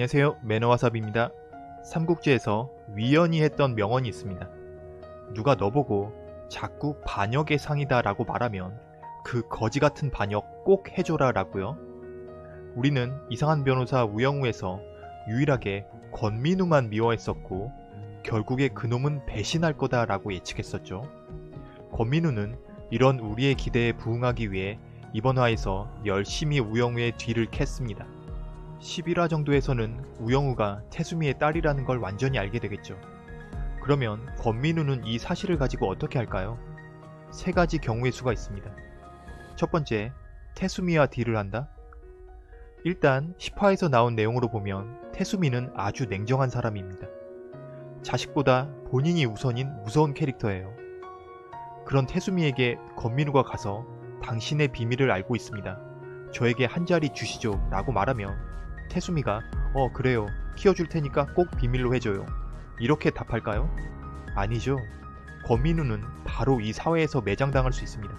안녕하세요 매너와삽입니다. 삼국지에서 위연이 했던 명언이 있습니다. 누가 너보고 자꾸 반역의 상이다 라고 말하면 그 거지 같은 반역 꼭 해줘라 라고요. 우리는 이상한 변호사 우영우에서 유일하게 권민우만 미워했었고 결국에 그놈은 배신할 거다 라고 예측했었죠. 권민우는 이런 우리의 기대에 부응하기 위해 이번 화에서 열심히 우영우의 뒤를 캤습니다. 11화 정도에서는 우영우가 태수미의 딸이라는 걸 완전히 알게 되겠죠. 그러면 권민우는 이 사실을 가지고 어떻게 할까요? 세 가지 경우의 수가 있습니다. 첫 번째, 태수미와 딜을 한다? 일단 10화에서 나온 내용으로 보면 태수미는 아주 냉정한 사람입니다. 자식보다 본인이 우선인 무서운 캐릭터예요. 그런 태수미에게 권민우가 가서 당신의 비밀을 알고 있습니다. 저에게 한 자리 주시죠 라고 말하면 태수미가 어 그래요 키워줄 테니까 꼭 비밀로 해줘요 이렇게 답할까요? 아니죠. 권민우는 바로 이 사회에서 매장당할 수 있습니다.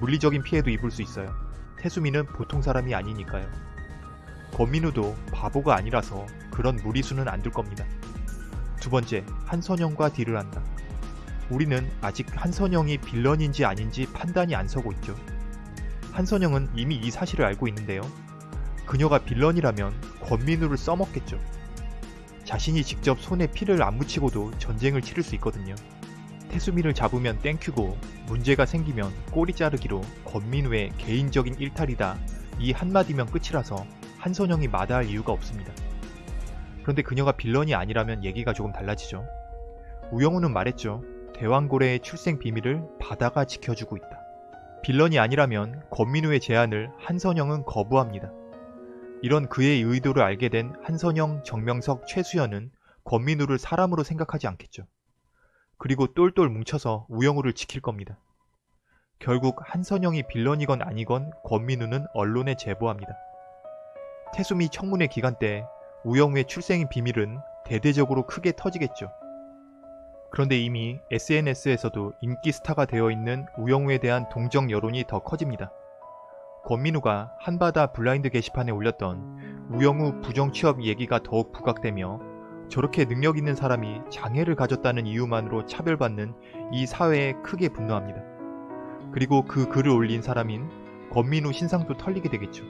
물리적인 피해도 입을 수 있어요. 태수미는 보통 사람이 아니니까요. 권민우도 바보가 아니라서 그런 무리수는 안 둘 겁니다. 두 번째, 한선영과 딜을 한다. 우리는 아직 한선영이 빌런인지 아닌지 판단이 안 서고 있죠. 한선영은 이미 이 사실을 알고 있는데요. 그녀가 빌런이라면 권민우를 써먹겠죠. 자신이 직접 손에 피를 안 묻히고도 전쟁을 치를 수 있거든요. 태수미를 잡으면 땡큐고 문제가 생기면 꼬리 자르기로 권민우의 개인적인 일탈이다 이 한마디면 끝이라서 한선영이 마다할 이유가 없습니다. 그런데 그녀가 빌런이 아니라면 얘기가 조금 달라지죠. 우영우는 말했죠. 대왕고래의 출생 비밀을 바다가 지켜주고 있다. 빌런이 아니라면 권민우의 제안을 한선영은 거부합니다. 이런 그의 의도를 알게 된 한선영, 정명석, 최수연은 권민우를 사람으로 생각하지 않겠죠. 그리고 똘똘 뭉쳐서 우영우를 지킬 겁니다. 결국 한선영이 빌런이건 아니건 권민우는 언론에 제보합니다. 태수미 청문회 기간 때 우영우의 출생의 비밀은 대대적으로 크게 터지겠죠. 그런데 이미 SNS에서도 인기 스타가 되어 있는 우영우에 대한 동정 여론이 더 커집니다. 권민우가 한바다 블라인드 게시판에 올렸던 우영우 부정취업 얘기가 더욱 부각되며 저렇게 능력 있는 사람이 장애를 가졌다는 이유만으로 차별받는 이 사회에 크게 분노합니다. 그리고 그 글을 올린 사람인 권민우 신상도 털리게 되겠죠.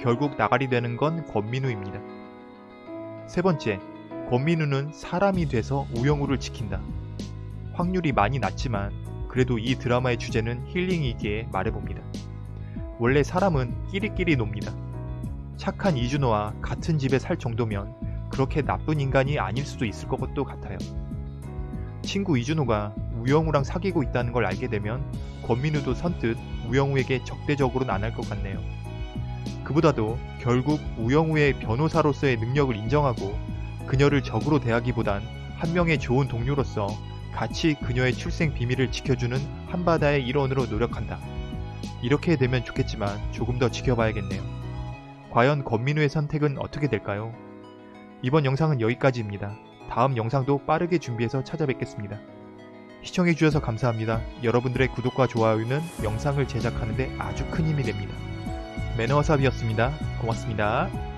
결국 나가리 되는 건 권민우입니다. 세 번째, 권민우는 사람이 돼서 우영우를 지킨다. 확률이 많이 낮지만 그래도 이 드라마의 주제는 힐링이기에 말해봅니다. 원래 사람은 끼리끼리 놉니다. 착한 이준호와 같은 집에 살 정도면 그렇게 나쁜 인간이 아닐 수도 있을 것도 같아요. 친구 이준호가 우영우랑 사귀고 있다는 걸 알게 되면 권민우도 선뜻 우영우에게 적대적으로는 안 할 것 같네요. 그보다도 결국 우영우의 변호사로서의 능력을 인정하고 그녀를 적으로 대하기보단 한 명의 좋은 동료로서 같이 그녀의 출생 비밀을 지켜주는 한바다의 일원으로 노력한다. 이렇게 되면 좋겠지만 조금 더 지켜봐야겠네요. 과연 권민우의 선택은 어떻게 될까요? 이번 영상은 여기까지입니다. 다음 영상도 빠르게 준비해서 찾아뵙겠습니다. 시청해주셔서 감사합니다. 여러분들의 구독과 좋아요는 영상을 제작하는데 아주 큰 힘이 됩니다. 매너와삽이었습니다. 고맙습니다.